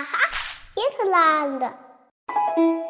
Aha, Interland. Aha.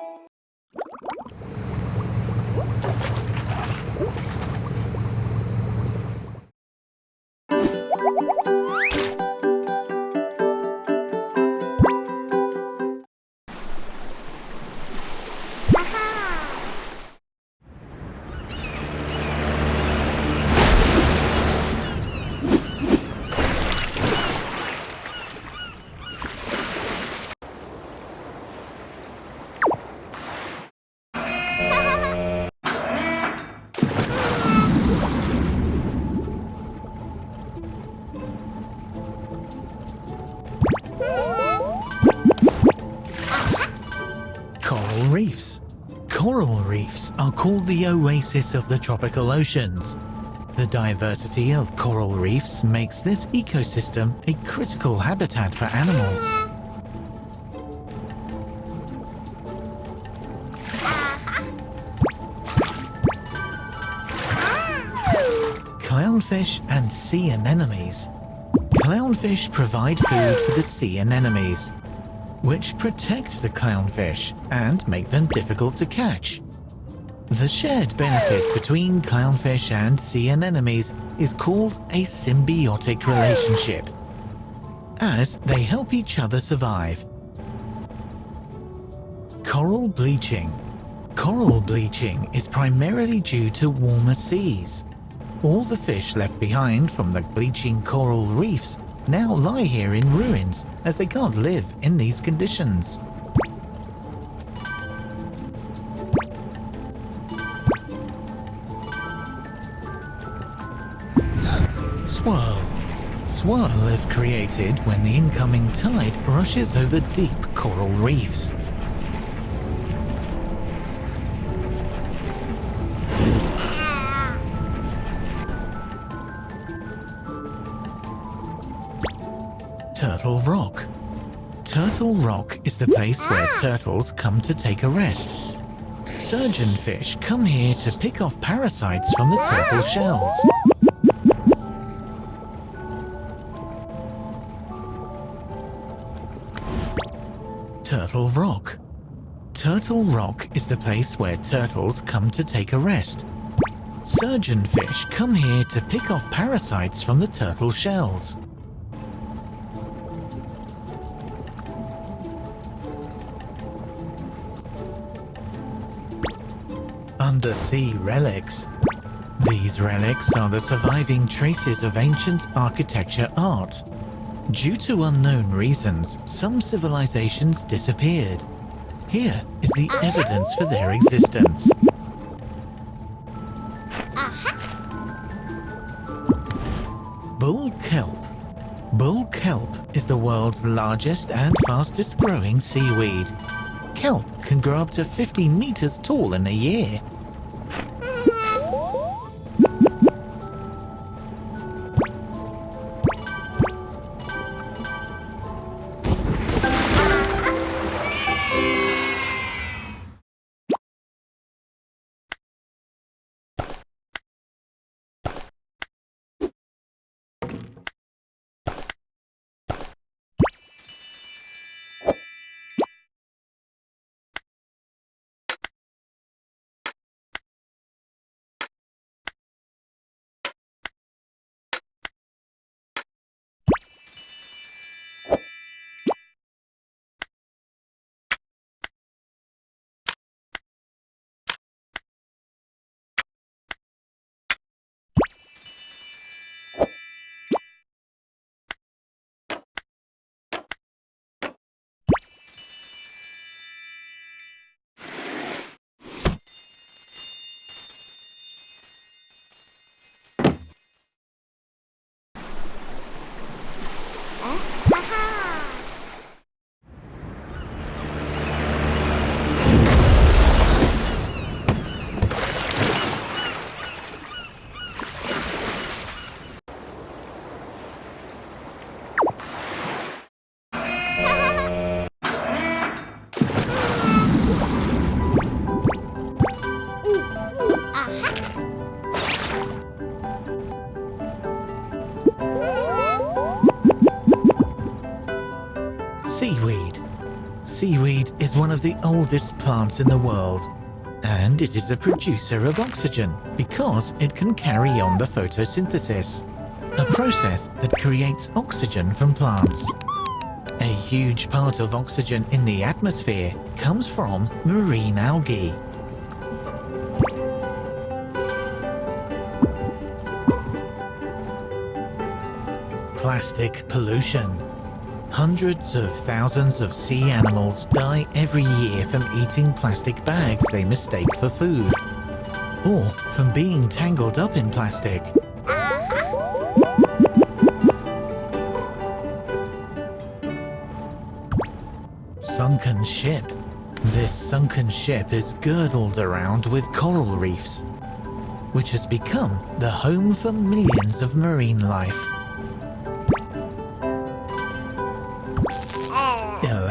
Coral reefs are called the oasis of the tropical oceans. The diversity of coral reefs makes this ecosystem a critical habitat for animals. Clownfish and sea anemones. Clownfish provide food for the sea anemones, which protect the clownfish and make them difficult to catch. The shared benefit between clownfish and sea anemones is called a symbiotic relationship, as they help each other survive. Coral bleaching. Coral bleaching is primarily due to warmer seas. All the fish left behind from the bleaching coral reefs now lie here in ruins as they can't live in these conditions. Swirl. Swirl is created when the incoming tide rushes over deep coral reefs. Turtle Rock. Turtle Rock is the place where ah. turtles come to take a rest. Surgeonfish come here to pick off parasites from the ah. turtle shells. Turtle Rock. Turtle Rock is the place where turtles come to take a rest. Surgeonfish come here to pick off parasites from the turtle shells. Undersea relics. These relics are the surviving traces of ancient architecture art. Due to unknown reasons, some civilizations disappeared. Here is the evidence for their existence. Bull kelp. Bull kelp is the world's largest and fastest growing seaweed. Kelp can grow up to 50 meters tall in a year. Oldest plants in the world and it is a producer of oxygen because it can carry on the photosynthesis, a process that creates oxygen from plants. A huge part of oxygen in the atmosphere comes from marine algae. Plastic pollution. Hundreds of thousands of sea animals die every year from eating plastic bags they mistake for food, or from being tangled up in plastic. Sunken ship. This sunken ship is girdled around with coral reefs, which has become the home for millions of marine life.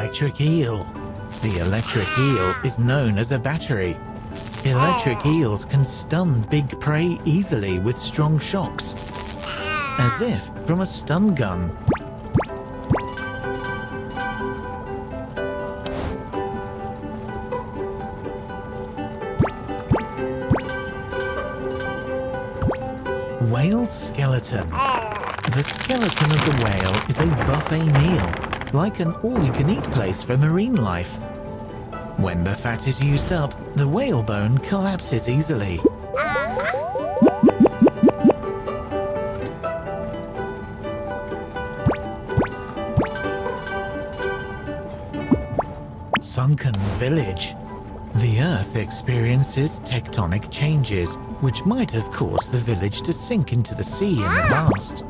Electric eel. The electric eel is known as a battery. Electric oh. eels can stun big prey easily with strong shocks, as if from a stun gun. Whale skeleton. Oh. The skeleton of the whale is a buffet meal, like an all-you-can-eat place for marine life. When the fat is used up, the whalebone collapses easily. Sunken Village The Earth experiences tectonic changes, which might have caused the village to sink into the sea in the past.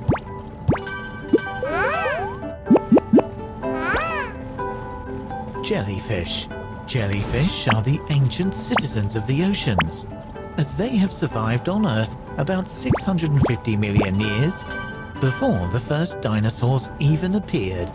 Jellyfish Jellyfish are the ancient citizens of the oceans, as they have survived on Earth about 650 million years before the first dinosaurs even appeared.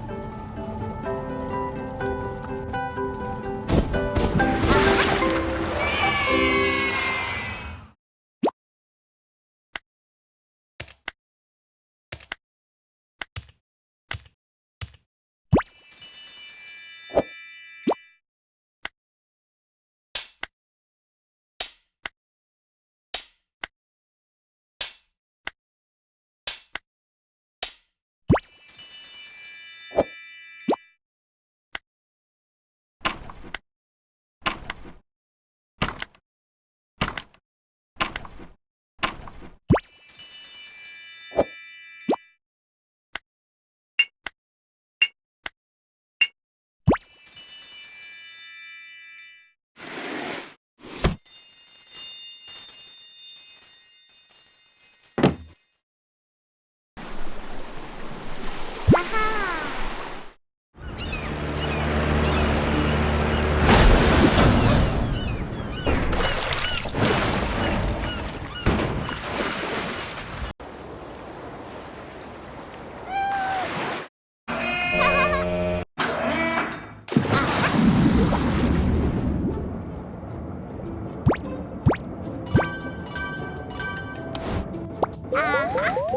Ah.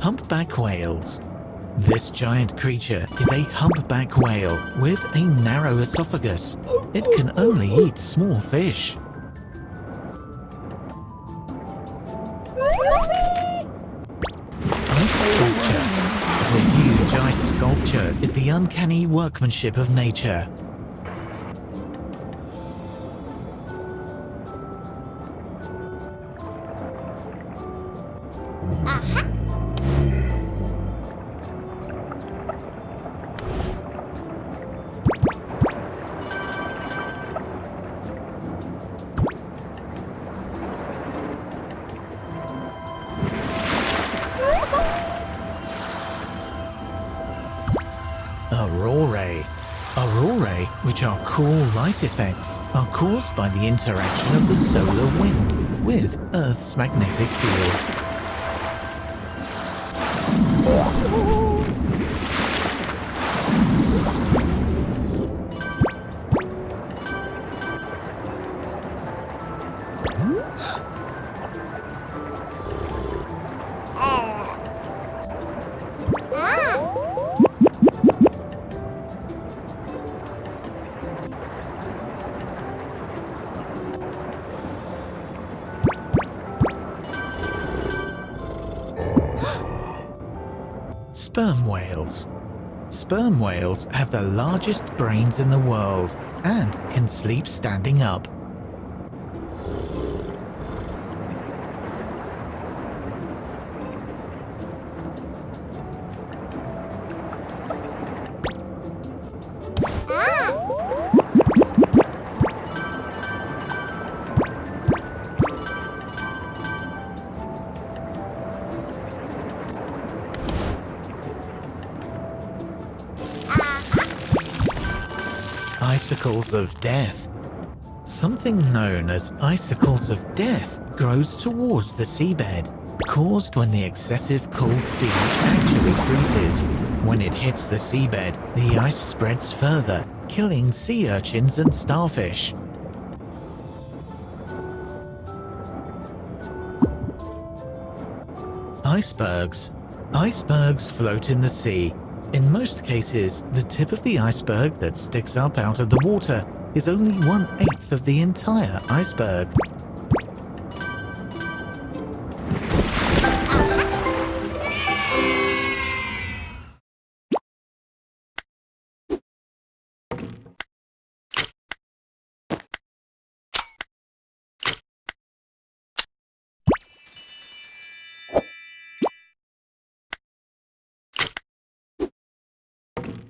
Humpback whales. This giant creature is a humpback whale with a narrow esophagus. It can only eat small fish. Uncanny workmanship of nature. Aurorae. Which are cool light effects, are caused by the interaction of the solar wind with Earth's magnetic field. Sperm whales. Sperm whales have the largest brains in the world and can sleep standing up. Icicles of Death. Something known as icicles of death grows towards the seabed, caused when the excessive cold sea actually freezes. When it hits the seabed, the ice spreads further, killing sea urchins and starfish. Icebergs. Icebergs float in the sea. In most cases, the tip of the iceberg that sticks up out of the water is only one-eighth of the entire iceberg. Seabed. The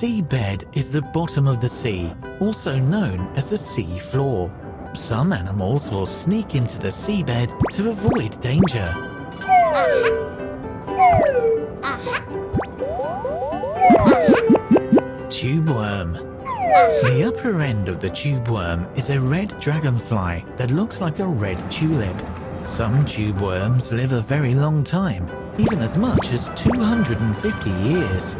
seabed is the bottom of the sea, also known as the sea floor. Some animals will sneak into the seabed to avoid danger. Tube worm. The upper end of the tube worm is a red dragonfly that looks like a red tulip. Some tube worms live a very long time, even as much as 250 years.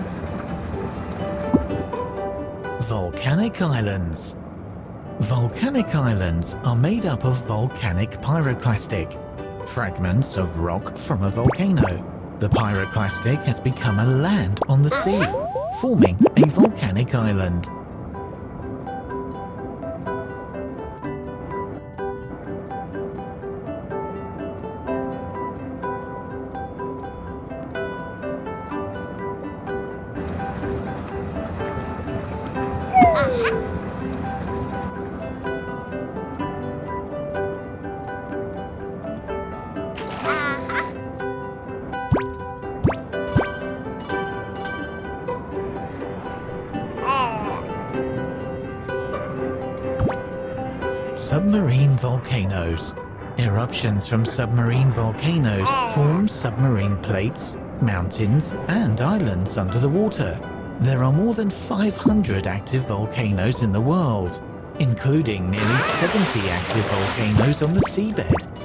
Volcanic Islands Volcanic islands are made up of volcanic pyroclastic, fragments of rock from a volcano. The pyroclastic has become a land on the sea, forming a volcanic island. Eruptions from submarine volcanoes form submarine plates, mountains and islands under the water. There are more than 500 active volcanoes in the world, including nearly 70 active volcanoes on the seabed.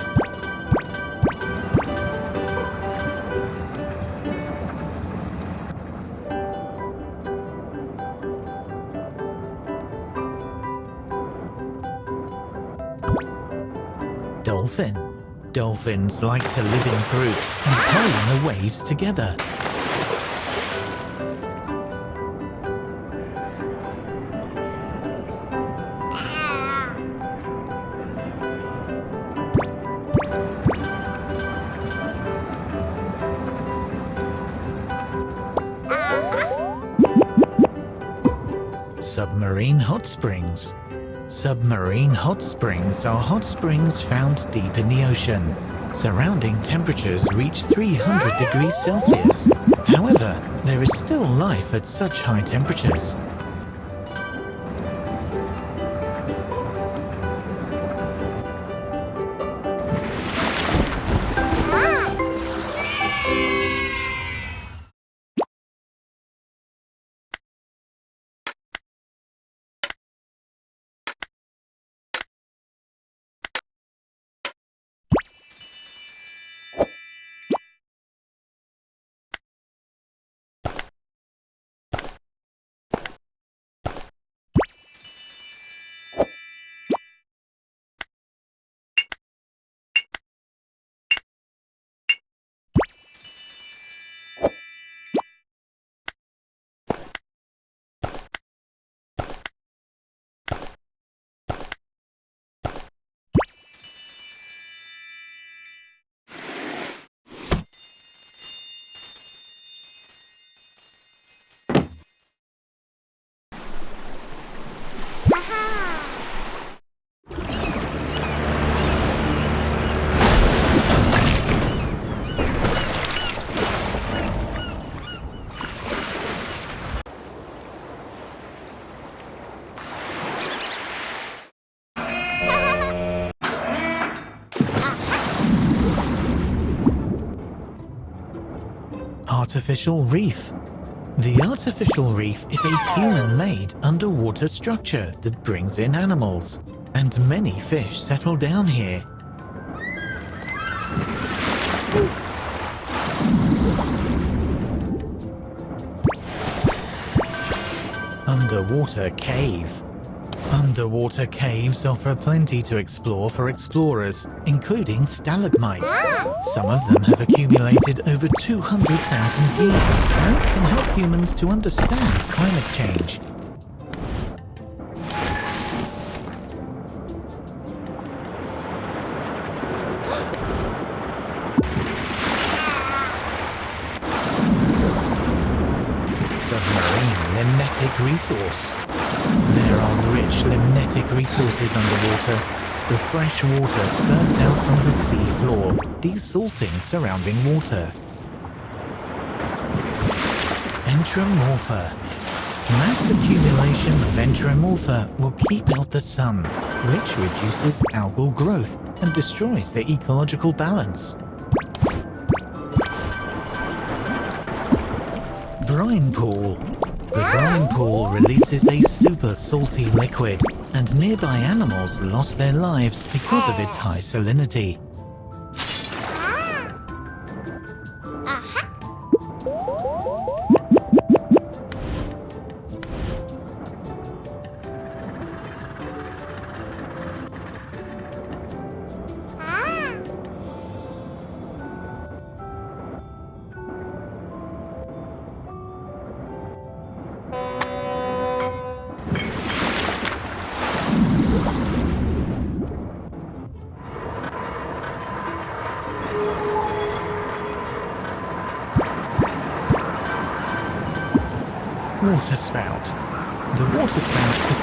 Like to live in groups and play in the waves together. Submarine hot springs. Submarine hot springs are hot springs found deep in the ocean. Surrounding temperatures reach 300 degrees Celsius. However, there is still life at such high temperatures. Artificial reef. The artificial reef is a human-made underwater structure that brings in animals, and many fish settle down here. Underwater cave. Underwater caves offer plenty to explore for explorers, including stalagmites. Some of them have accumulated over 200,000 years and can help humans to understand climate change. Submarine limnetic resource. Rich limnetic resources underwater. The fresh water spurts out from the sea floor, desalting surrounding water. Enteromorpha. Mass accumulation of enteromorpha will keep out the sun, which reduces algal growth and destroys the ecological balance. Brine pool. The brine pool releases a super salty liquid, and nearby animals lost their lives because of its high salinity.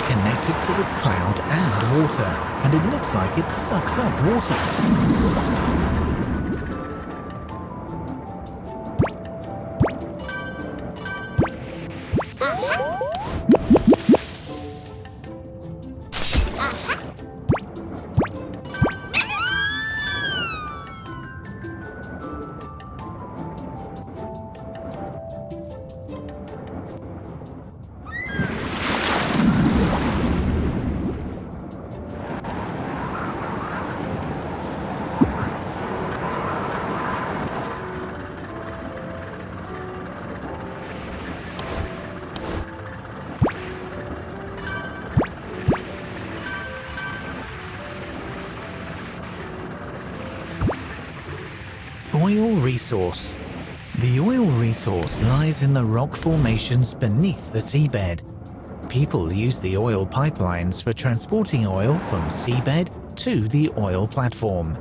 Connected to the cloud and water, and it looks like it sucks up water. Oil resource. The oil resource lies in the rock formations beneath the seabed. People use the oil pipelines for transporting oil from seabed to the oil platform.